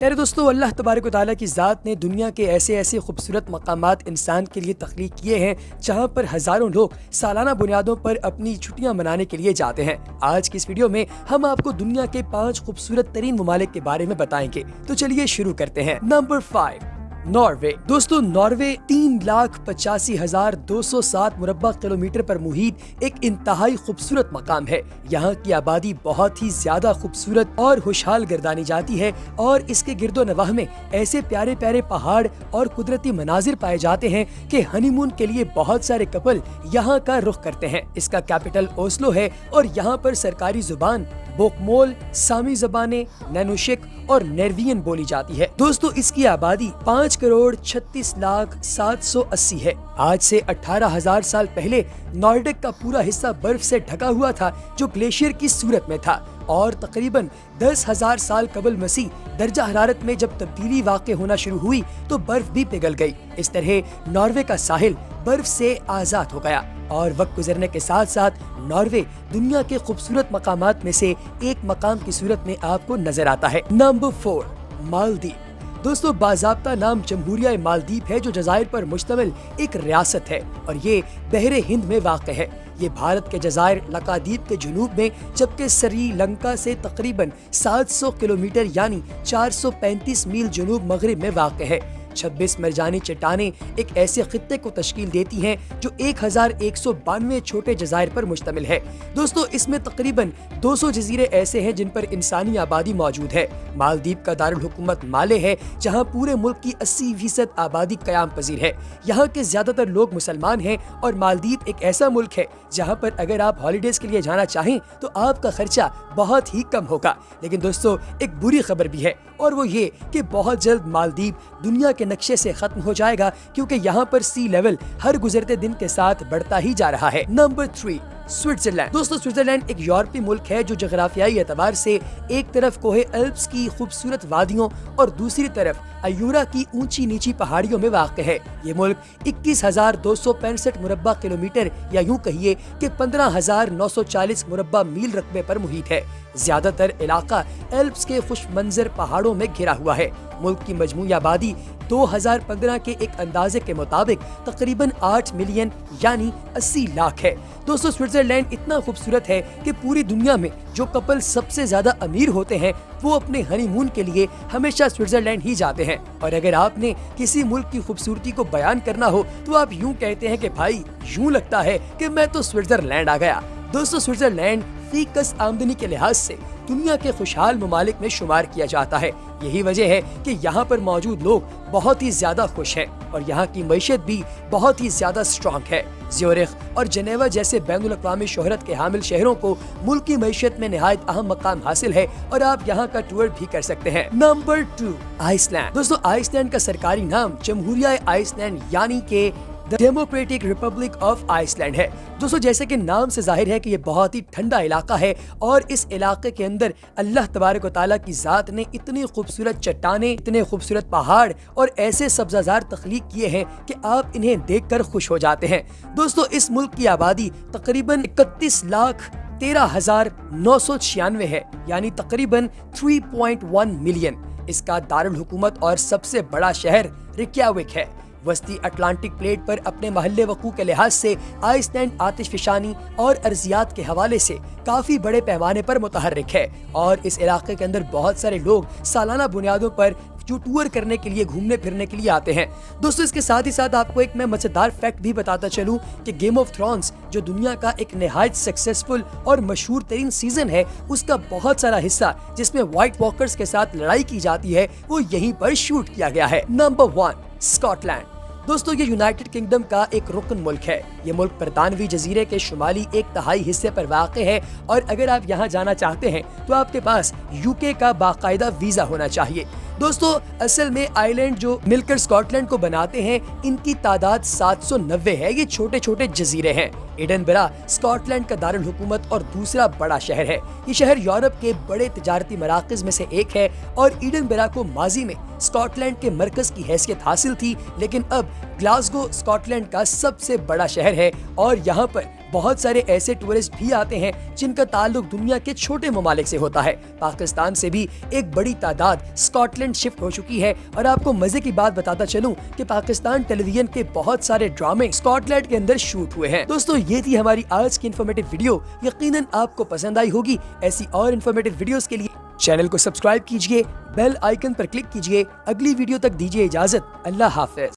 پیارے دوستو، اللہ تبارک و تعالیٰ کی ذات نے دنیا کے ایسے ایسے خوبصورت مقامات انسان کے لیے تخلیق کیے ہیں، جہاں پر ہزاروں لوگ سالانہ بنیادوں پر اپنی چھٹیاں منانے کے لیے جاتے ہیں۔ آج کی اس ویڈیو میں ہم آپ کو دنیا کے پانچ خوبصورت ترین ممالک کے بارے میں بتائیں گے۔ تو چلیے شروع کرتے ہیں۔ Number five Norway. دوستو، ناروے تین لاکھ پچاسی ہزار دو سو سات مربع کلومیٹر پر محیط ایک انتہائی خوبصورت مقام ہے۔ یہاں کی آبادی بہت ہی زیادہ خوبصورت اور خوشحال گردانی جاتی ہے اور اس کے گرد و نواح میں ایسے پیارے پیارے پہاڑ اور قدرتی مناظر پائے جاتے ہیں کہ ہنی مون کے لیے بہت سارے کپل یہاں کا رخ کرتے ہیں۔ اس کا کیپٹل اوسلو ہے اور یہاں پر سرکاری زبان بوکمول سامی زبانیں نینوشک اور نیروین بولی جاتی ہے۔ دوستو، اس کی آبادی پانچ کروڑ چھتیس لاکھ سات سو اسی ہے۔ آج سے اٹھارہ ہزار سال پہلے نارڈک کا پورا حصہ برف سے ڈھکا ہوا تھا جو گلیشیئر کی صورت میں تھا۔ اور تقریباً دس ہزار سال قبل مسیح درجہ حرارت میں جب تبدیلی واقع ہونا شروع ہوئی تو برف بھی پگھل گئی۔ اس طرح ناروے کا ساحل برف سے آزاد ہو گیا اور وقت گزرنے کے ساتھ ساتھ ناروے دنیا کے خوبصورت مقامات میں سے ایک مقام کی صورت میں آپ کو نظر آتا ہے۔ Number four Maldives. دوستو، باضابطہ نام جمہوریہ مالدیپ ہے جو جزائر پر مشتمل ایک ریاست ہے اور یہ بحر ہند میں واقع ہے۔ یہ بھارت کے جزائر لکادیپ کے جنوب میں، جبکہ سری لنکا سے تقریباً سات سو کلومیٹر یعنی چار سو پینتیس میل جنوب مغرب میں واقع ہے۔ چھبیس مرجانی چٹانیں ایک ایسے خطے کو تشکیل دیتی ہیں جو ایک ہزار ایک سو بانوے چھوٹے جزائر پر مشتمل ہے۔ دوستو، اس میں تقریباً دو سو جزیرے ایسے ہیں جن پر انسانی آبادی موجود ہے۔ مالدیپ کا دارالحکومت مالے ہے، جہاں پورے ملک کی اسی فیصد آبادی قیام پذیر ہے۔ یہاں کے زیادہ تر لوگ مسلمان ہیں اور مالدیپ ایک ایسا ملک ہے جہاں پر اگر آپ ہالیڈیز کے لیے جانا چاہیں تو آپ کا خرچہ بہت ہی کم ہوگا۔ لیکن دوستو، ایک بری خبر بھی ہے۔ اور وہ یہ کہ بہت جلد مالدیپ دنیا کے نقشے سے ختم ہو جائے گا کیونکہ یہاں پر سی لیول ہر گزرتے دن کے ساتھ بڑھتا ہی جا رہا ہے۔ Number three Switzerland. دوستو، سوئٹزرلینڈ ایک یورپی ملک ہے جو جغرافیائی اعتبار سے ایک طرف کوہ الپس کی خوبصورت وادیوں اور دوسری طرف ایورا کی اونچی نیچی پہاڑیوں میں واقع ہے۔ یہ ملک اکیس ہزار دو سو پینسٹھ مربع کلومیٹر یا یوں کہیے کہ پندرہ ہزار نو سو چالیس مربع میل رقبے پر محیط ہے۔ زیادہ تر علاقہ ایلپس کے خوش منظر پہاڑوں میں گھرا ہوا ہے۔ ملک کی مجموعی آبادی دو ہزار پندرہ کے ایک اندازے کے مطابق تقریباً آٹھ ملین یعنی اسی لاکھ ہے۔ دوستو، سوئٹزرلینڈ اتنا خوبصورت ہے کہ پوری دنیا میں جو کپل سب سے زیادہ امیر ہوتے ہیں، وہ اپنے ہنی مون کے لیے ہمیشہ سوئٹزرلینڈ ہی جاتے ہیں۔ اور اگر آپ نے کسی ملک کی خوبصورتی کو بیان کرنا ہو، تو آپ یوں کہتے ہیں کہ بھائی، یوں لگتا ہے کہ میں تو سوئٹزرلینڈ آ گیا۔ دوستو، سوئٹزرلینڈ فی کس آمدنی کے لحاظ سے دنیا کے خوشحال ممالک میں شمار کیا جاتا ہے۔ یہی وجہ ہے کہ یہاں پر موجود لوگ بہت ہی زیادہ خوش ہیں اور یہاں کی معیشت بھی بہت ہی زیادہ سٹرانگ ہے۔ زیورخ اور جنیوا جیسے بین الاقوامی شہرت کے حامل شہروں کو ملک کی معیشت میں نہایت اہم مقام حاصل ہے اور آپ یہاں کا ٹور بھی کر سکتے ہیں۔ نمبر ٹو آئس لینڈ دوستو آئس لینڈ کا سرکاری نام جمہوریہ آئس لینڈ یعنی کہ democratic republic of Iceland ہے۔ دوستو، جیسے کہ نام سے ظاہر ہے کہ یہ بہت ہی ٹھنڈا علاقہ ہے اور اس علاقے کے اندر اللہ تبارک و تعالیٰ کی ذات نے اتنی خوبصورت چٹانیں، اتنے خوبصورت پہاڑ اور ایسے سبزہ تخلیق کیے ہیں کہ آپ انہیں دیکھ کر خوش ہو جاتے ہیں۔ دوستو، اس ملک کی آبادی تقریباً اکتیس لاکھ تیرہ ہزار نو سو چھیانوے ہے یعنی تقریباً 3.1 ملین۔ اس کا دارالحکومت اور سب سے بڑا شہر ریکیاوک ہے۔ وسطی اٹلانٹک پلیٹ پر اپنے محلے وقوع کے لحاظ سے آئس لینڈ آتش فشانی اور ارضیات کے حوالے سے کافی بڑے پیمانے پر متحرک ہے اور اس علاقے کے اندر بہت سارے لوگ سالانہ بنیادوں پر جو ٹور کرنے کے لیے، گھومنے پھرنے کے لیے آتے ہیں۔ دوستو، اس کے ساتھ ہی ساتھ آپ کو ایک میں مزیدار فیکٹ بھی بتاتا چلوں کہ گیم آف تھرونز جو دنیا کا ایک نہایت سکسیسفل اور مشہور ترین سیزن ہے، اس کا بہت سارا حصہ جس میں وائٹ واکرز کے ساتھ لڑائی کی جاتی ہے، وہ یہیں پر شوٹ کیا گیا ہے۔ نمبر ون اسکاٹ لینڈ دوستو، یہ یونائٹڈ کنگڈم کا ایک رکن ملک ہے۔ یہ ملک برطانوی جزیرے کے شمالی ایک تہائی حصے پر واقع ہے اور اگر آپ یہاں جانا چاہتے ہیں تو آپ کے پاس یو کے کا باقاعدہ ویزا ہونا چاہیے۔ دوستو، اصل میں آئی لینڈ جو مل کر اسکاٹ لینڈ کو بناتے ہیں، ان کی تعداد سات سو نوے ہے۔ یہ چھوٹے چھوٹے جزیرے ہیں۔ ایڈن برا اسکاٹ لینڈ کا دارالحکومت اور دوسرا بڑا شہر ہے۔ یہ شہر یورپ کے بڑے تجارتی مراکز میں سے ایک ہے اور ایڈن برا کو ماضی میں اسکاٹ لینڈ کے مرکز کی حیثیت حاصل تھی، لیکن اب گلاسگو اسکاٹ لینڈ کا سب سے بڑا شہر ہے اور یہاں پر بہت سارے ایسے ٹورسٹ بھی آتے ہیں جن کا تعلق دنیا کے چھوٹے ممالک سے ہوتا ہے۔ پاکستان سے بھی ایک بڑی تعداد اسکاٹ لینڈ شفٹ ہو چکی ہے اور آپ کو مزے کی بات بتاتا چلوں کہ پاکستان ٹیلی ویژن کے بہت سارے ڈرامے اسکاٹ لینڈ کے اندر شوٹ ہوئے ہیں۔ دوستو، یہ تھی ہماری آج کی انفارمیٹو ویڈیو یقیناً آپ کو پسند آئی ہوگی ایسی اور انفارمیٹو ویڈیوز کے لیے۔ چینل کو سبسکرائب کیجیے بیل آئیکن پر کلک کیجیے۔ اگلی ویڈیو تک دیجیے اجازت۔ اللہ حافظ۔